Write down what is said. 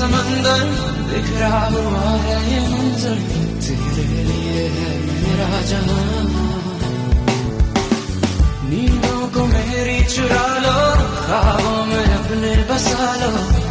समंदर बिखरा हुआ है ये मंजर, तेरे लिए है मेरा जहाँ। नींदों को मेरी चुरा लो खाबों में अपने बसा लो।